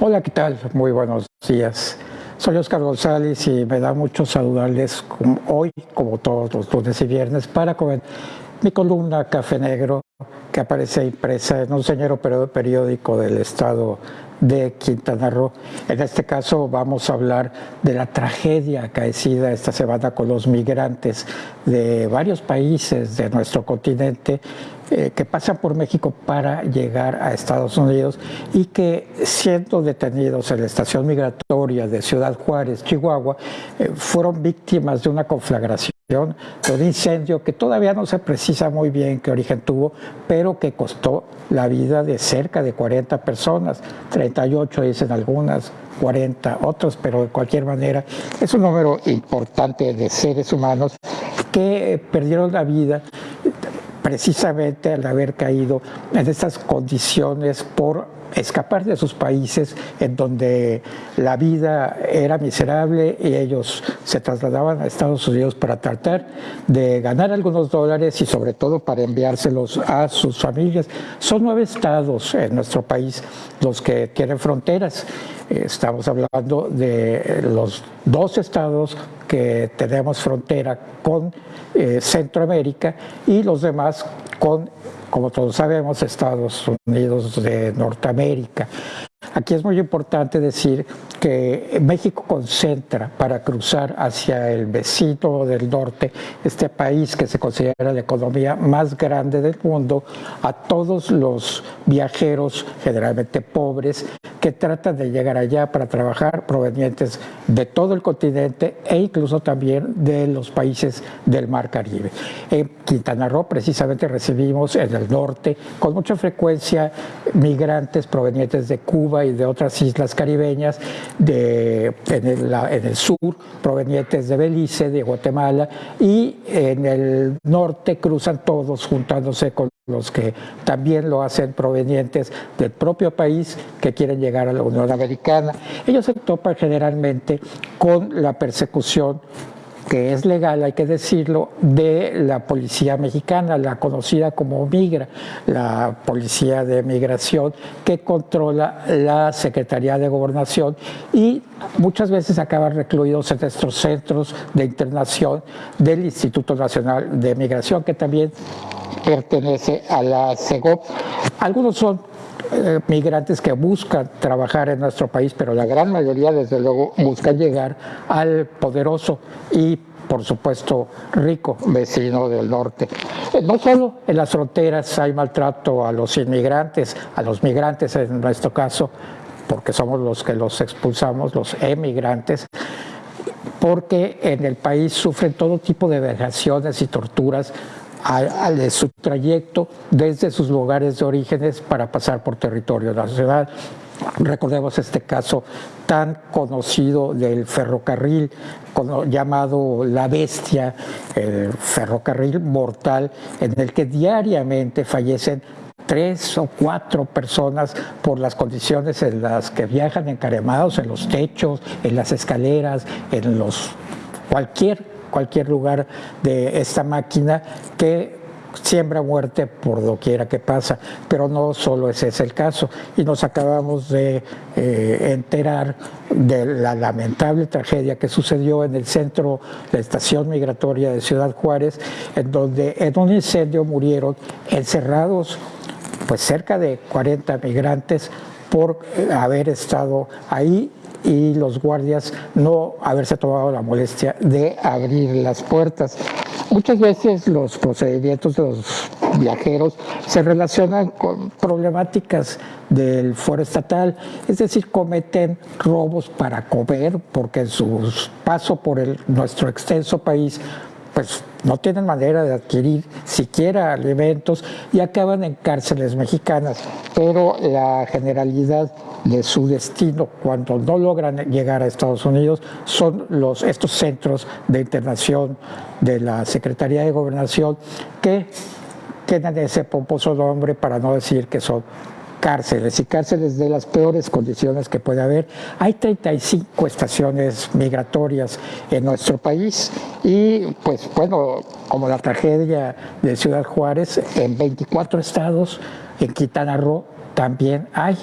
Hola, ¿qué tal? Muy buenos días. Soy Oscar González y me da mucho saludarles hoy, como todos los lunes y viernes, para comer mi columna Café Negro, que aparece impresa en un señor periódico del estado de Quintana Roo. En este caso vamos a hablar de la tragedia acaecida esta semana con los migrantes de varios países de nuestro continente eh, que pasan por México para llegar a Estados Unidos y que siendo detenidos en la estación migratoria de Ciudad Juárez, Chihuahua, eh, fueron víctimas de una conflagración de un incendio que todavía no se precisa muy bien qué origen tuvo, pero que costó la vida de cerca de 40 personas, 38 dicen algunas, 40 otros, pero de cualquier manera es un número importante de seres humanos que perdieron la vida precisamente al haber caído en estas condiciones por escapar de sus países en donde la vida era miserable y ellos se trasladaban a Estados Unidos para tratar de ganar algunos dólares y sobre todo para enviárselos a sus familias. Son nueve estados en nuestro país los que tienen fronteras. Estamos hablando de los dos estados que tenemos frontera con eh, Centroamérica y los demás con como todos sabemos, Estados Unidos de Norteamérica. Aquí es muy importante decir que México concentra para cruzar hacia el vecino del norte, este país que se considera la economía más grande del mundo, a todos los viajeros, generalmente pobres, que tratan de llegar allá para trabajar, provenientes de todo el continente e incluso también de los países del Mar Caribe. En Quintana Roo precisamente recibimos en el norte con mucha frecuencia migrantes provenientes de Cuba, y de otras islas caribeñas, de, en, el, en el sur, provenientes de Belice, de Guatemala, y en el norte cruzan todos juntándose con los que también lo hacen provenientes del propio país que quieren llegar a la Unión Americana. Ellos se topan generalmente con la persecución que es legal, hay que decirlo, de la policía mexicana, la conocida como Migra, la policía de migración que controla la Secretaría de Gobernación y muchas veces acaban recluidos en estos centros de internación del Instituto Nacional de Migración, que también pertenece a la CEGOP. Algunos son eh, migrantes que buscan trabajar en nuestro país, pero la gran mayoría, desde luego, buscan llegar al poderoso y por supuesto, rico vecino del norte. Eh, no solo en las fronteras hay maltrato a los inmigrantes, a los migrantes en nuestro caso, porque somos los que los expulsamos, los emigrantes, porque en el país sufren todo tipo de vejaciones y torturas de su trayecto desde sus lugares de orígenes para pasar por territorio nacional. Recordemos este caso tan conocido del ferrocarril llamado La Bestia, el ferrocarril mortal, en el que diariamente fallecen tres o cuatro personas por las condiciones en las que viajan encaremados en los techos, en las escaleras, en los cualquier cualquier lugar de esta máquina que siembra muerte por doquiera que pasa, pero no solo ese es el caso. Y nos acabamos de eh, enterar de la lamentable tragedia que sucedió en el centro, la estación migratoria de Ciudad Juárez, en donde en un incendio murieron encerrados pues cerca de 40 migrantes por haber estado ahí y los guardias no haberse tomado la molestia de abrir las puertas. Muchas veces los procedimientos de los viajeros se relacionan con problemáticas del foro estatal, es decir, cometen robos para comer porque en su paso por el, nuestro extenso país pues no tienen manera de adquirir siquiera alimentos y acaban en cárceles mexicanas, pero la generalidad de su destino cuando no logran llegar a Estados Unidos son los, estos centros de internación de la Secretaría de Gobernación que tienen ese pomposo nombre para no decir que son cárceles y cárceles de las peores condiciones que puede haber. Hay 35 estaciones migratorias en nuestro país y pues bueno, como la tragedia de Ciudad Juárez, en 24 estados, en Quintana Roo también hay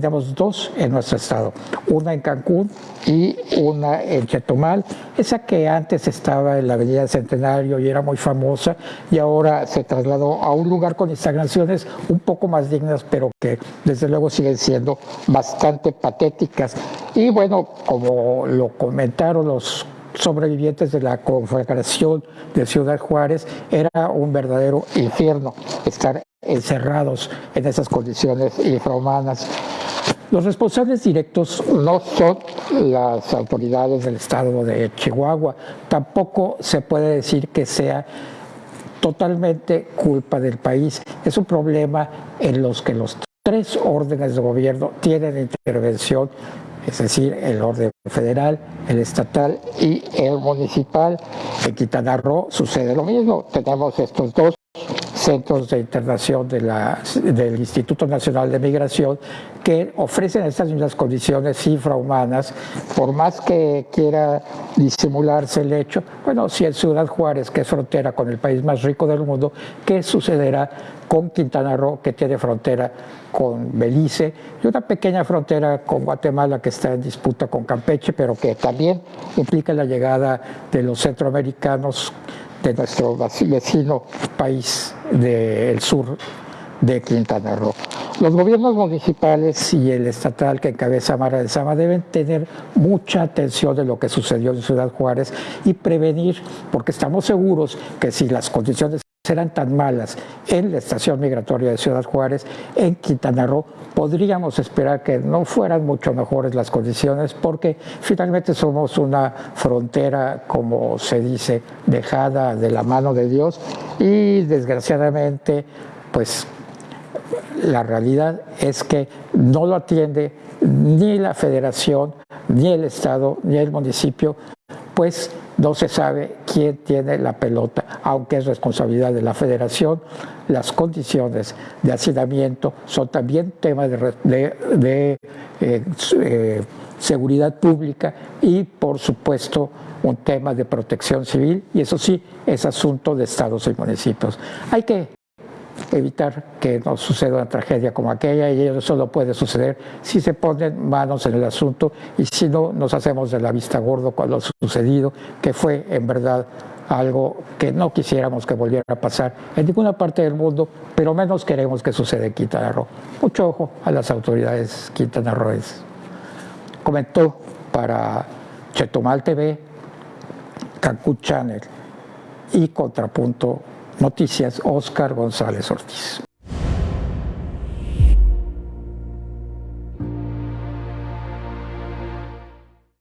tenemos dos en nuestro estado, una en Cancún y una en Chetumal, esa que antes estaba en la Avenida Centenario y era muy famosa y ahora se trasladó a un lugar con instalaciones un poco más dignas, pero que desde luego siguen siendo bastante patéticas. Y bueno, como lo comentaron los sobrevivientes de la conflagración de Ciudad Juárez, era un verdadero infierno estar encerrados en esas condiciones infrahumanas. Los responsables directos no son las autoridades del estado de Chihuahua, tampoco se puede decir que sea totalmente culpa del país. Es un problema en los que los tres órdenes de gobierno tienen intervención es decir, el orden federal, el estatal y el municipal. En Quintana Roo sucede lo mismo, tenemos estos dos centros de internación del Instituto Nacional de Migración que ofrecen estas mismas condiciones infrahumanas, por más que quiera disimularse el hecho, bueno, si en Ciudad Juárez, que es frontera con el país más rico del mundo, ¿qué sucederá con Quintana Roo, que tiene frontera con Belice, y una pequeña frontera con Guatemala que está en disputa con Campeche, pero que también implica la llegada de los centroamericanos de nuestro vecino país del sur de Quintana Roo. Los gobiernos municipales y el estatal que encabeza Mara de Sama deben tener mucha atención de lo que sucedió en Ciudad Juárez y prevenir, porque estamos seguros que si las condiciones serán tan malas en la estación migratoria de Ciudad Juárez, en Quintana Roo, podríamos esperar que no fueran mucho mejores las condiciones porque finalmente somos una frontera, como se dice, dejada de la mano de Dios y desgraciadamente, pues la realidad es que no lo atiende ni la federación, ni el Estado, ni el municipio, pues no se sabe quién tiene la pelota, aunque es responsabilidad de la federación. Las condiciones de hacinamiento son también temas de, eh, eh, seguridad pública y, por supuesto, un tema de protección civil, y eso sí es asunto de estados y municipios. Hay que evitar que nos suceda una tragedia como aquella y eso solo puede suceder si se ponen manos en el asunto y si no nos hacemos de la vista gordo con lo sucedido, que fue en verdad algo que no quisiéramos que volviera a pasar en ninguna parte del mundo, pero menos queremos que suceda en Quintana Roo. Mucho ojo a las autoridades quintanarroenses. Comentó para Chetumal TV, Cancún Channel y Contrapunto Noticias, Oscar González Ortiz.